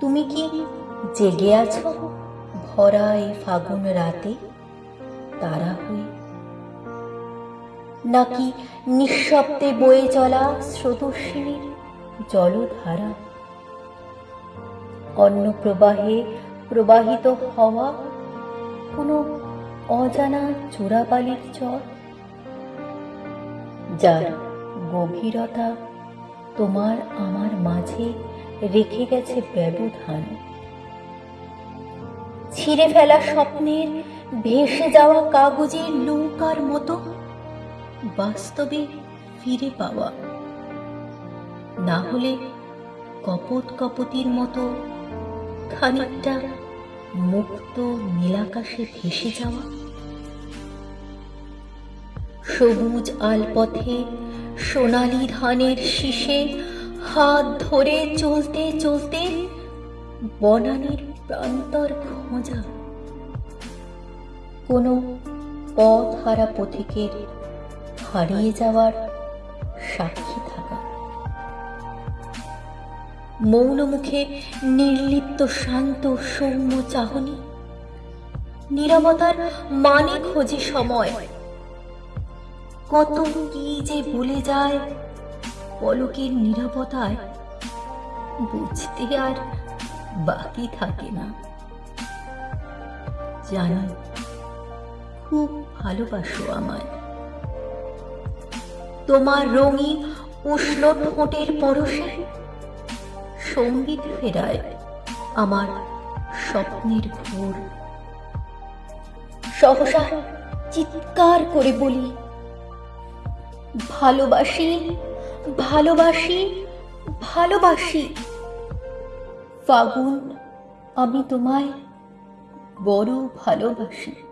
তুমি কি জেগে আছো ভরা এই ফাগুন রাতে তারা হয়ে নাকি নিঃশব্দে বয়ে চলা স্রোতস্বিনীর জলধারা? অন্য প্রবাহে প্রবাহিত হওয়া কোনো অজানা চোরাবালির চর? যার গভীরতা তোমার আমার মাঝে রেখে গেছে ব্যবধান। ছিঁড়ে ফেলা স্বপ্নের ভেসে যাওয়া কাগজের নৌকার মতো বাস্তবে ফিরে পাওয়া। না হলে কপট কপতির মতো খানিকটা মুক্ত নীলাকাশে ভেসে যাওয়া। সবুজ আলপথে সোনালি ধানের শীষে হাত ধরে চলতে চলতে বনানীর প্রান্তর খোঁজা। কোনো পথ হারা পথিকের হারিয়ে যাওয়ার সাক্ষী থাকা। মৌন মুখে নির্লিপ্ত শান্ত সৌম্য চাহনি, নিরবতার মানে খোঁজে সময়। কত কি যে বলে যায় পলকের নিরাপত্তায় বুঝতে আর বাকি থাকে না। জানো, খুব ভালোবাসো আমায়। তোমার রঙিন উষ্ণ ঠোঁটের পরশে সংগীত ফেরায় আমার স্বপ্নের ভোর। সহসা চিৎকার করে বলি, ভালোবাসি ভালোবাসি ভালোবাসি। ফাগুন আমি তোমায় বড় ভালোবাসি।